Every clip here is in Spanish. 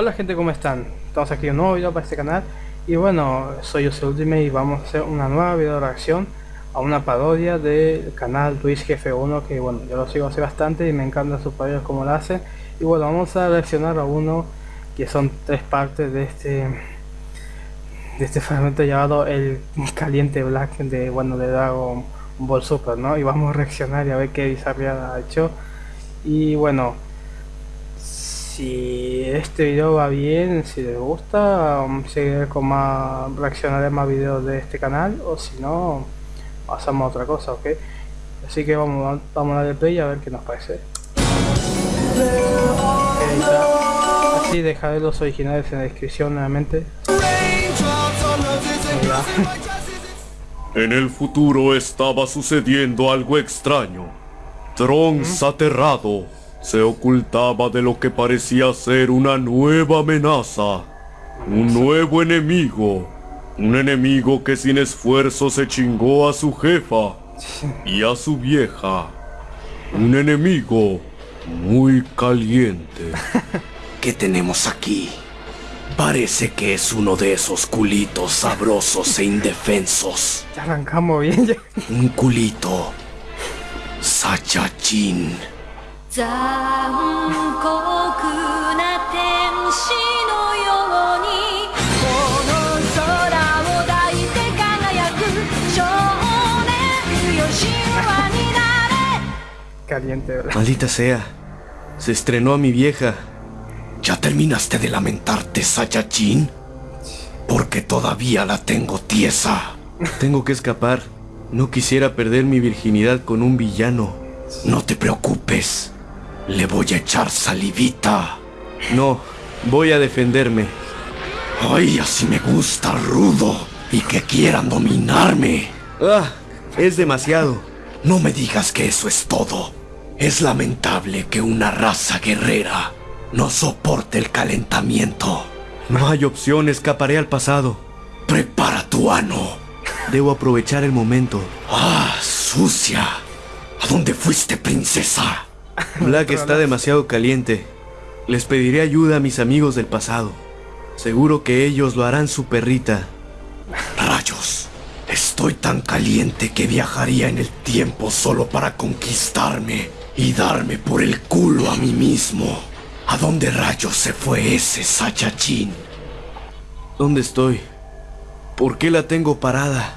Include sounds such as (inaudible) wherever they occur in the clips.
Hola gente, ¿cómo están? Estamos aquí un nuevo video para este canal Y bueno, soy yo Ultimate y vamos a hacer una nueva video reacción A una parodia del canal Twitch Jefe 1 Que bueno, yo lo sigo hace bastante y me encanta su parodia como lo hace Y bueno, vamos a reaccionar a uno que son tres partes de este de este fragmento llamado el caliente black de bueno de Dragon Ball Super, ¿no? Y vamos a reaccionar y a ver qué bizarría ha hecho. Y bueno, si este video va bien, si les gusta, um, seguiré con más, reaccionaré más videos de este canal o si no, pasamos a otra cosa, ¿ok? Así que vamos, vamos a darle play a ver qué nos parece. Así dejaré los originales en la descripción nuevamente. En el futuro estaba sucediendo algo extraño. Trunks aterrado se ocultaba de lo que parecía ser una nueva amenaza. Un nuevo enemigo. Un enemigo que sin esfuerzo se chingó a su jefa y a su vieja. Un enemigo muy caliente. (laughs) ¿Qué tenemos aquí? Parece que es uno de esos culitos sabrosos e indefensos. Ya arrancamos bien ya. Un culito. Saiyajin. Caliente, ¿verdad? Maldita sea. Se estrenó a mi vieja. ¿Ya terminaste de lamentarte, Saiyajin? Porque todavía la tengo tiesa. Tengo que escapar. No quisiera perder mi virginidad con un villano. No te preocupes. Le voy a echar salivita. No, voy a defenderme. Ay, así me gusta, rudo. Y que quieran dominarme. Ah, es demasiado. No me digas que eso es todo. Es lamentable que una raza guerrera no soporte el calentamiento. No hay opción, escaparé al pasado. Prepara tu ano. Debo aprovechar el momento. Ah, sucia. ¿A dónde fuiste, princesa? (laughs) Black está demasiado caliente. Les pediré ayuda a mis amigos del pasado. Seguro que ellos lo harán su perrita. Rayos. Estoy tan caliente que viajaría en el tiempo solo para conquistarme y darme por el culo a mí mismo. ¿A dónde rayos se fue ese Saiyajin? ¿Dónde estoy? ¿Por qué la tengo parada?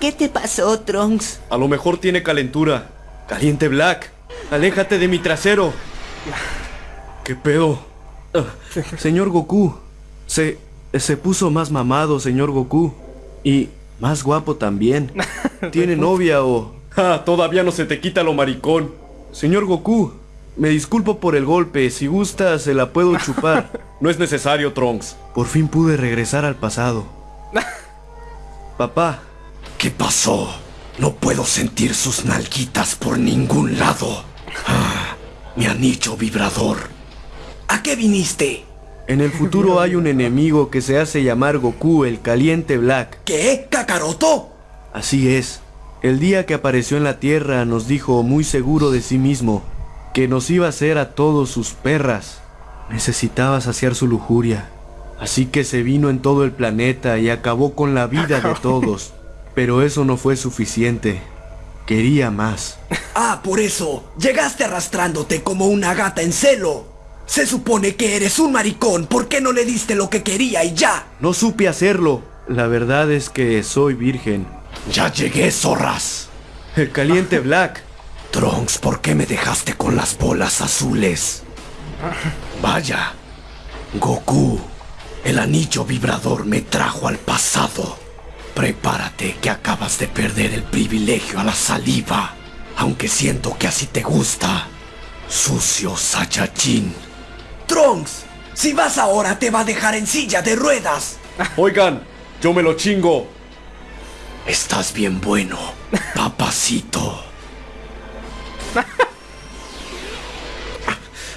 ¿Qué te pasó, Trunks? A lo mejor tiene calentura. Caliente Black. Aléjate de mi trasero. ¿Qué pedo? Señor Goku. Se, se puso más mamado, señor Goku. Y más guapo también. (laughs) ¿Tiene novia o...? Ah, todavía no se te quita lo maricón. Señor Goku, me disculpo por el golpe. Si gusta, se la puedo chupar. (laughs) No es necesario, Trunks. Por fin pude regresar al pasado. (laughs) Papá. ¿Qué pasó? No puedo sentir sus nalguitas por ningún lado. Ah, mi anillo vibrador. ¿A qué viniste? En el futuro hay un enemigo que se hace llamar Goku el Caliente Black. ¿Qué? ¿Kakaroto? Así es. El día que apareció en la Tierra nos dijo muy seguro de sí mismo que nos iba a hacer a todos sus perras. Necesitaba saciar su lujuria. Así que se vino en todo el planeta y acabó con la vida de (laughs) todos. Pero eso no fue suficiente. Quería más. Ah, por eso. Llegaste arrastrándote como una gata en celo. Se supone que eres un maricón. ¿Por qué no le diste lo que quería y ya? No supe hacerlo. La verdad es que soy virgen. Ya llegué, zorras. El caliente Black. Trunks, ¿por qué me dejaste con las bolas azules? Vaya. Goku. El anillo vibrador me trajo al pasado. Prepárate que acabas de perder el privilegio a la saliva. Aunque siento que así te gusta. Sucio Saiyajin. Trunks, si vas ahora te va a dejar en silla de ruedas. (laughs) Oigan, yo me lo chingo. Estás bien bueno, papacito. (laughs)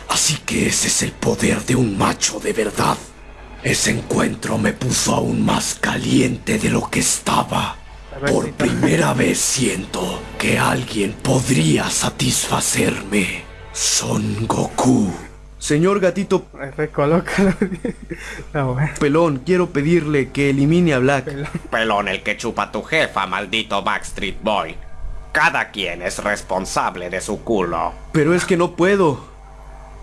Así que ese es el poder de un macho de verdad. Ese encuentro me puso aún más caliente de lo que estaba. Por primera vez siento que alguien podría satisfacerme. Son Goku. Señor gatito Recolócalo. (laughs) Bueno. pelón, quiero pedirle que elimine a Black. Pelón el que chupa tu jefa, maldito Backstreet Boy. Cada quien es responsable de su culo. Pero es que no puedo.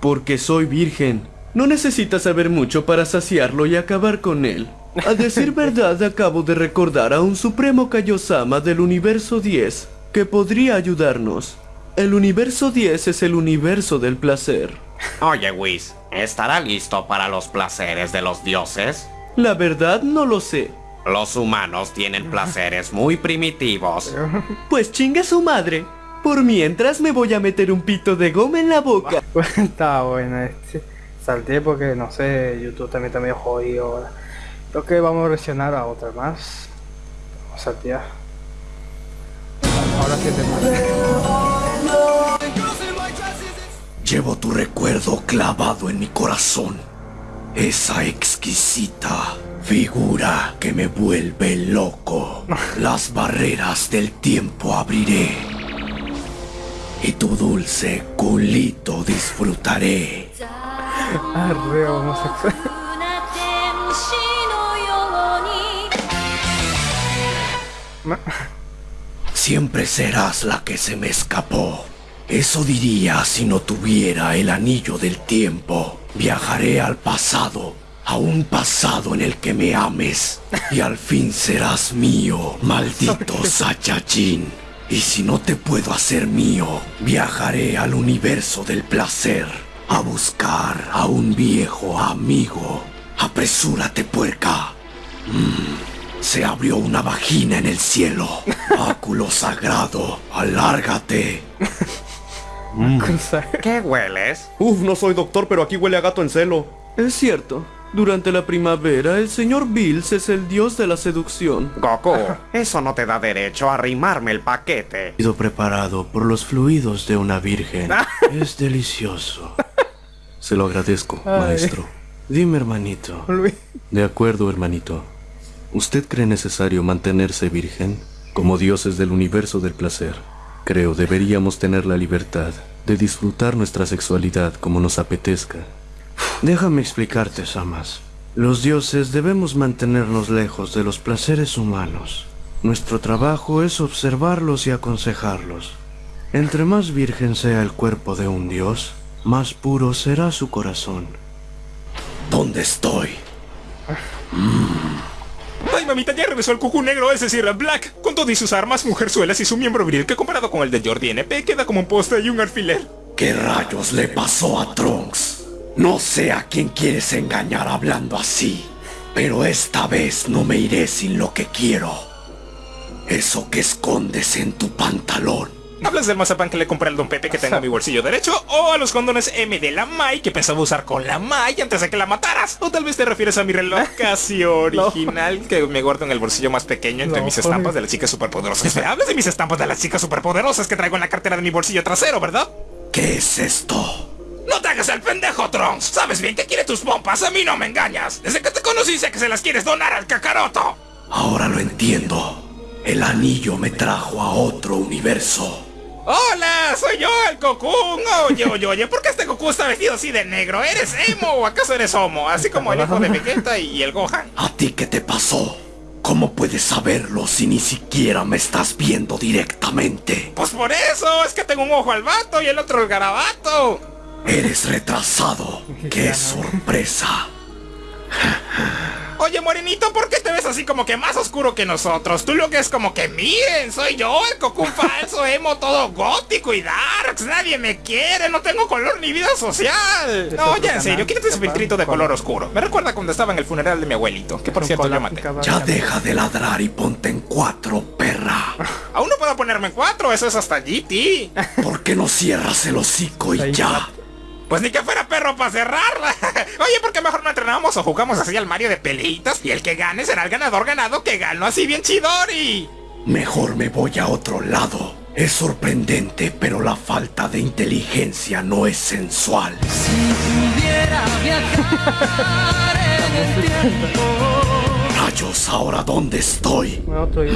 Porque soy virgen. No necesitas saber mucho para saciarlo y acabar con él. A decir (laughs) verdad, acabo de recordar a un supremo Kaiosama del universo 10 que podría ayudarnos. El universo 10 es el universo del placer. Oye, Whis, ¿estará listo para los placeres de los dioses? La verdad no lo sé. Los humanos tienen placeres muy primitivos. (laughs) Pues chinga su madre. Por mientras me voy a meter un pito de goma en la boca. (laughs) Estaba bueno este. Salté porque no sé, YouTube también está medio jodido ahora. Creo que vamos a reaccionar a otra más. Vamos a saltear. Ahora sí te Llevo tu recuerdo clavado en mi corazón. Esa exquisita figura que me vuelve loco. (laughs) Las barreras del tiempo abriré. Y tu dulce culito disfrutaré. Ah, homosexual. Siempre serás la que se me escapó. Eso diría si no tuviera el anillo del tiempo. Viajaré al pasado, a un pasado en el que me ames. Y al fin serás mío, maldito Sayajin. Y si no te puedo hacer mío, viajaré al universo del placer a buscar a un viejo amigo. Apresúrate, puerca. Se abrió una vagina en el cielo. (laughs) Báculo sagrado, alárgate. Cruzar. (laughs) (laughs) ¿Qué hueles? Uf, no soy doctor, pero aquí huele a gato en celo. Es cierto. Durante la primavera, el señor Bills es el dios de la seducción. Goku, eso no te da derecho a arrimarme el paquete. sido preparado por los fluidos de una virgen. Es delicioso. Se lo agradezco, Ay. maestro. Dime, hermanito. De acuerdo, hermanito. ¿Usted cree necesario mantenerse virgen? Como dioses del universo del placer, creo deberíamos tener la libertad de disfrutar nuestra sexualidad como nos apetezca. Déjame explicarte, Samas. Los dioses debemos mantenernos lejos de los placeres humanos. Nuestro trabajo es observarlos y aconsejarlos. Entre más virgen sea el cuerpo de un dios, más puro será su corazón. ¿Dónde estoy? Ay, mamita, ya regresó el cucú negro, es decir, Black, con todo y sus armas, mujerzuelas y su miembro viril, que comparado con el de Jordi NP queda como un poste y un alfiler. ¿Qué rayos le pasó a Trunks? No sé a quién quieres engañar hablando así, pero esta vez no me iré sin lo que quiero. Eso que escondes en tu pantalón. ¿Hablas del mazapán que le compré al Don Pepe que tengo en mi bolsillo derecho? ¿O a los condones M de la Mai que pensaba usar con la Mai antes de que la mataras? ¿O tal vez te refieres a mi reloj (laughs) casi original que me guardo en el bolsillo más pequeño entre No, mis estampas de las chicas superpoderosas? Me hablas de mis estampas de las chicas superpoderosas que traigo en la cartera de mi bolsillo trasero, ¿verdad? ¿Qué es esto? ¡No te hagas el pendejo, Trunks! Sabes bien que quiere tus pompas, a mí no me engañas. Desde que te conocí sé que se las quieres donar al cacaroto. Ahora lo entiendo. El anillo me trajo a otro universo. ¡Hola! ¡Soy yo, el Cocoon! Oye, oye, oye, ¿por qué este Goku está vestido así de negro? ¿Eres emo o acaso eres homo? Así como el hijo de Vegeta y el Gohan. ¿A ti qué te pasó? ¿Cómo puedes saberlo si ni siquiera me estás viendo directamente? Pues por eso, es que tengo un ojo al vato y el otro al garabato. Eres retrasado. (laughs) ¡Qué sorpresa! Oye, morenito, ¿por qué te ves así como que más oscuro que nosotros? Tú lo que es como que, miren, soy yo, el Cocoon (laughs) falso, emo, todo gótico y darks. Nadie me quiere, no tengo color ni vida social. No, ya en serio, quítate ese filtrito de color oscuro. Me recuerda cuando estaba en el funeral de mi abuelito, que por cierto yo maté. Ya deja de ladrar y ponte en cuatro, perra. Aún no puedo ponerme en cuatro, eso es hasta GT. ¿Por qué no cierras el hocico y ya? Pues ni que fuera perro para cerrarla. (laughs) Oye, ¿por qué mejor no entrenamos o jugamos así al Mario de peleitas? Y el que gane será el ganador ganado que ganó así bien chidori. Mejor me voy a otro lado. Es sorprendente, pero la falta de inteligencia no es sensual. Rayos, ahora dónde estoy. Otro y...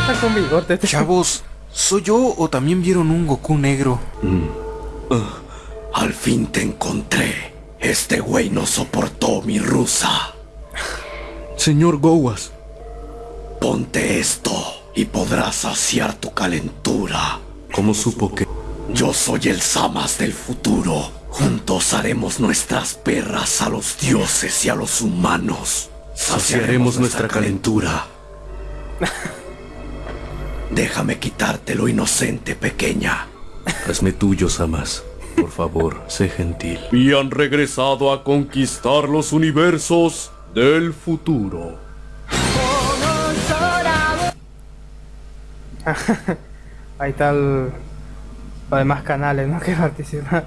Está con bigote. Chavos, ¿Soy yo o también vieron un Goku negro? Al fin te encontré. Este güey no soportó mi rusa. Señor Gowas, Ponte esto y podrás saciar tu calentura. ¿cómo supo que... Yo soy el Samas del futuro. Juntos haremos nuestras perras a los dioses y a los humanos. Saciaremos nuestra calentura. (laughs) Déjame quitarte lo inocente, pequeña. Hazme tuyo, Samas. Por favor, sé gentil. Y han regresado a conquistar los universos del futuro. (laughs) Ahí está el... los demás canales ¿no? (laughs) que participan.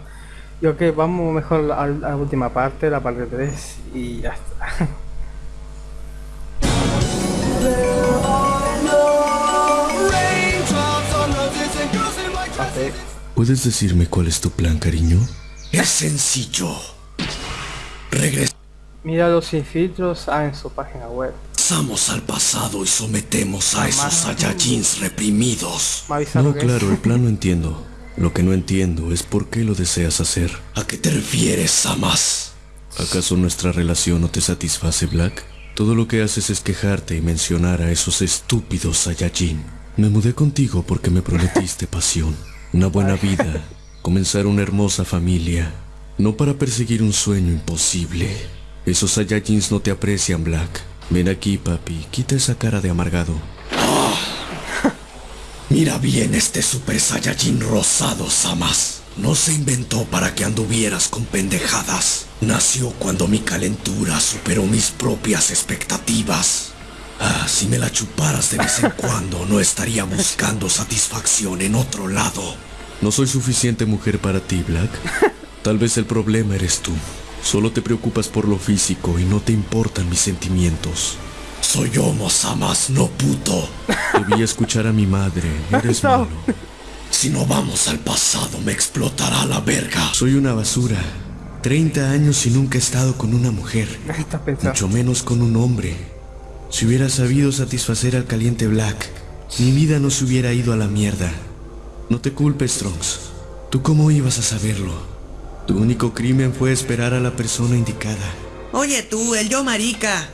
Y ok, vamos mejor a la última parte, la parte 3 y ya está. (laughs) ¿Puedes decirme cuál es tu plan, cariño? Es sencillo. Regresamos Míralo sin filtros ah, en su página web. al pasado y sometemos a esos Saiyajins reprimidos. No, claro, el (laughs) plan lo entiendo. Lo que no entiendo es por qué lo deseas hacer. ¿A qué te refieres, Samas? ¿Acaso nuestra relación no te satisface, Black? Todo lo que haces es quejarte y mencionar a esos estúpidos Saiyajin. Me mudé contigo porque me prometiste (laughs) pasión, una buena vida, comenzar una hermosa familia, no para perseguir un sueño imposible. Esos Saiyajins no te aprecian, Black. Ven aquí, papi, quita esa cara de amargado. (laughs) Mira bien este Super Saiyajin rosado, Samas. No se inventó para que anduvieras con pendejadas. Nació cuando mi calentura superó mis propias expectativas. Ah, si me la chuparas de vez en (laughs) cuando, no estaría buscando satisfacción en otro lado. No soy suficiente mujer para ti, Black. (laughs) Tal vez el problema eres tú. Solo te preocupas por lo físico y no te importan mis sentimientos. Soy homo, Samas, no puto. Debí escuchar a mi madre. (laughs) Eres No. malo. Si no vamos al pasado, me explotará la verga. Soy una basura. 30 años y nunca he estado con una mujer. Estás pensando. Mucho menos con un hombre. Si hubiera sabido satisfacer al caliente Black, mi vida no se hubiera ido a la mierda. No te culpes, Trunks. ¿Tú cómo ibas a saberlo? Tu único crimen fue esperar a la persona indicada. Oye tú, el yo marica.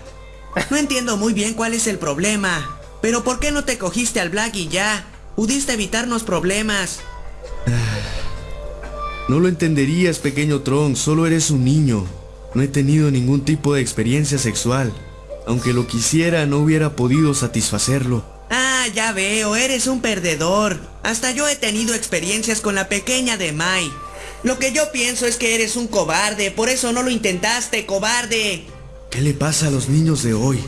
No entiendo muy bien cuál es el problema. Pero ¿por qué no te cogiste al Black y ya? Pudiste evitarnos problemas. (sighs) No lo entenderías, pequeño Trunks, solo eres un niño. No he tenido ningún tipo de experiencia sexual. Aunque lo quisiera, no hubiera podido satisfacerlo. Ah, ya veo, eres un perdedor. Hasta yo he tenido experiencias con la pequeña de Mai. Lo que yo pienso es que eres un cobarde, por eso no lo intentaste, cobarde. ¿Qué le pasa a los niños de hoy?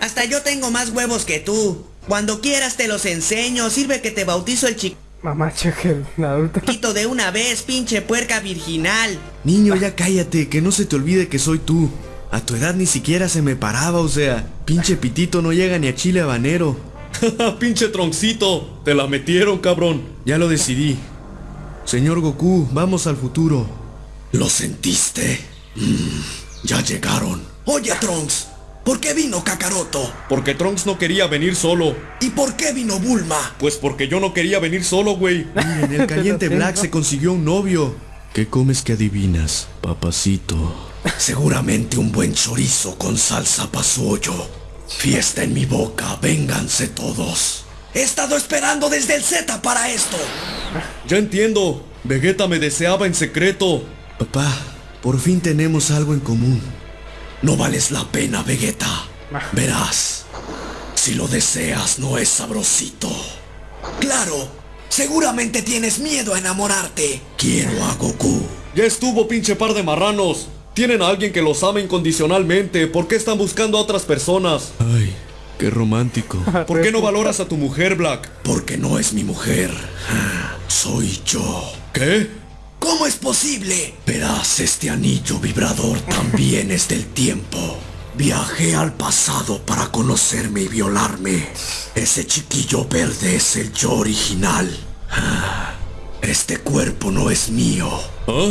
Hasta yo tengo más huevos que tú. Cuando quieras te los enseño, sirve que te bautizo el Mamá, cheque el adulto. chiquito de una vez, pinche puerca virginal. Niño, ya cállate, que no se te olvide que soy tú. A tu edad ni siquiera se me paraba, o sea, pinche pitito no llega ni a chile habanero. (laughs) Pinche troncito, te la metieron, cabrón. Ya lo decidí. Señor Goku, vamos al futuro. ¿Lo sentiste? Mm, ya llegaron. Oye, Trunks, ¿por qué vino Kakaroto? Porque Trunks no quería venir solo. ¿Y por qué vino Bulma? Pues porque yo no quería venir solo, güey. (laughs) Miren, el caliente Black se consiguió un novio. ¿Qué comes que adivinas, papacito? Seguramente un buen chorizo con salsa pa' su hoyo. Fiesta en mi boca, vénganse todos. He estado esperando desde el Z para esto. Ya entiendo. Vegeta me deseaba en secreto. Papá, por fin tenemos algo en común. No vales la pena, Vegeta. Verás, si lo deseas no es sabrosito. Claro, seguramente tienes miedo a enamorarte. Quiero a Goku. Ya estuvo, pinche par de marranos. Tienen a alguien que los ama incondicionalmente. ¿Por qué están buscando a otras personas? Ay, qué romántico. (laughs) ¿Por qué no valoras a tu mujer, Black? Porque no es mi mujer. Soy yo. ¿Qué? ¿Cómo es posible? Verás, este anillo vibrador también es del tiempo. Viajé al pasado para conocerme y violarme. Ese chiquillo verde es el yo original. Ah, Este cuerpo no es mío. ¿Ah?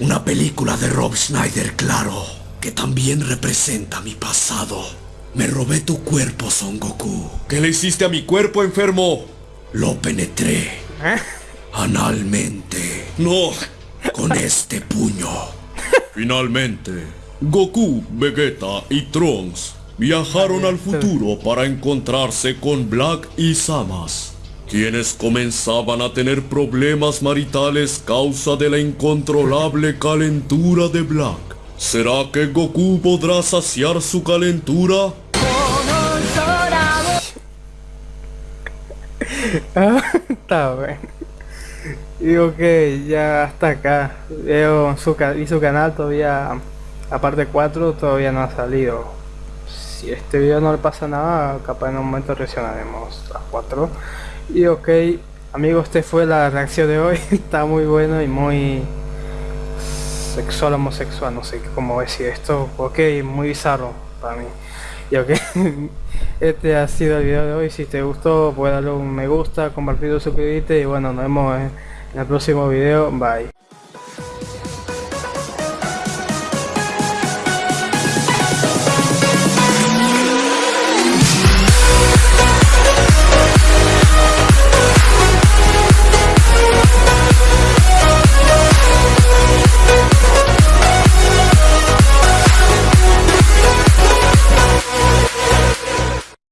Una película de Rob Schneider, claro, que también representa mi pasado. Me robé tu cuerpo, Son Goku. ¿Qué le hiciste a mi cuerpo, enfermo? Lo penetré ¿Eh? analmente No. con este puño. Finalmente, Goku, Vegeta y Trunks viajaron al futuro para encontrarse con Black y Samas, quienes comenzaban a tener problemas maritales causa de la incontrolable calentura de Black. ¿Será que Goku podrá saciar su calentura? Ah, (laughs) Está bueno. Digo que ya hasta acá. Veo su, y su canal todavía, aparte 4, todavía no ha salido. Si este video no le pasa nada, capaz en un momento reaccionaremos a 4. Y ok, amigos, este fue la reacción de hoy. (laughs) Está muy bueno y muy sexual, homosexual, no sé cómo decir esto. Ok, muy bizarro para mí. Y ok, (laughs) este ha sido el video de hoy. Si te gustó, puedes darle un me gusta, compartirlo, suscribirte y bueno, nos vemos en el próximo video. Bye.